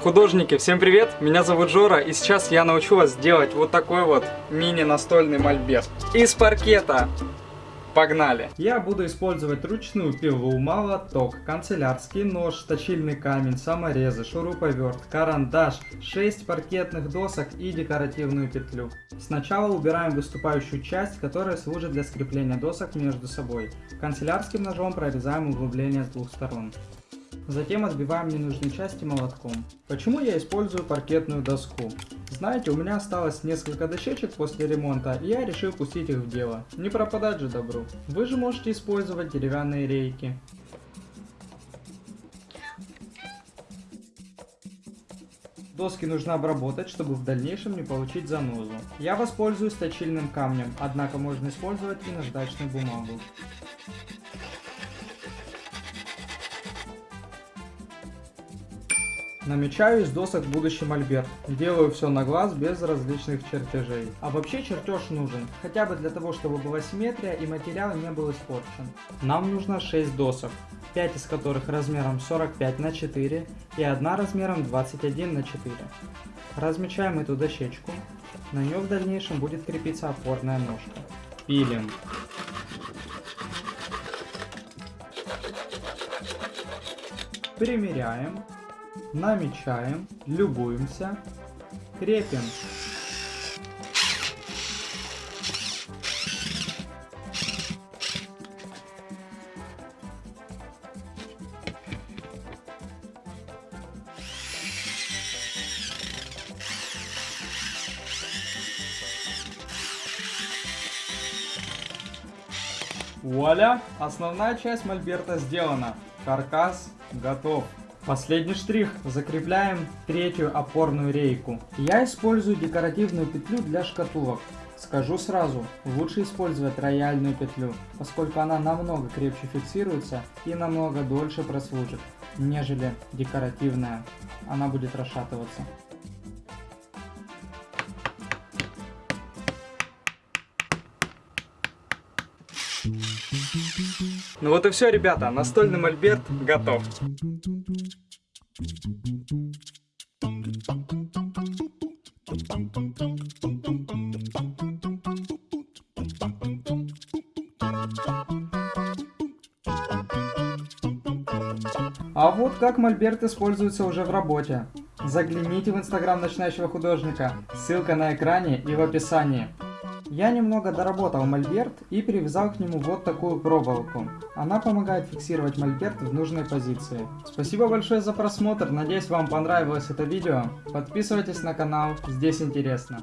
Художники, всем привет! Меня зовут Жора, и сейчас я научу вас сделать вот такой вот мини-настольный мольберт из паркета. Погнали! Я буду использовать ручную пилу, молоток, канцелярский нож, точильный камень, саморезы, шуруповерт, карандаш, 6 паркетных досок и декоративную петлю. Сначала убираем выступающую часть, которая служит для скрепления досок между собой. Канцелярским ножом прорезаем углубление с двух сторон. Затем отбиваем ненужные части молотком. Почему я использую паркетную доску? Знаете, у меня осталось несколько дощечек после ремонта, и я решил пустить их в дело. Не пропадать же добру. Вы же можете использовать деревянные рейки. Доски нужно обработать, чтобы в дальнейшем не получить занозу. Я воспользуюсь точильным камнем, однако можно использовать и наждачную бумагу. Намечаю из досок будущий мольберт. Делаю все на глаз без различных чертежей. А вообще чертеж нужен, хотя бы для того, чтобы была симметрия и материал не был испорчен. Нам нужно 6 досок, 5 из которых размером 45 на 4 и одна размером 21 на 4. Размечаем эту дощечку. На нее в дальнейшем будет крепиться опорная ножка. Пилим. Примеряем намечаем, любуемся, крепим. Вуаля! Основная часть мольберта сделана. Каркас готов. Последний штрих. Закрепляем третью опорную рейку. Я использую декоративную петлю для шкатулок. Скажу сразу, лучше использовать рояльную петлю, поскольку она намного крепче фиксируется и намного дольше прослужит, нежели декоративная. Она будет расшатываться. Ну вот и все, ребята, настольный мольберт готов. А вот как мольберт используется уже в работе. Загляните в инстаграм начинающего художника, ссылка на экране и в описании. Я немного доработал мольберт и привязал к нему вот такую проволоку. Она помогает фиксировать мольберт в нужной позиции. Спасибо большое за просмотр, надеюсь вам понравилось это видео. Подписывайтесь на канал, здесь интересно.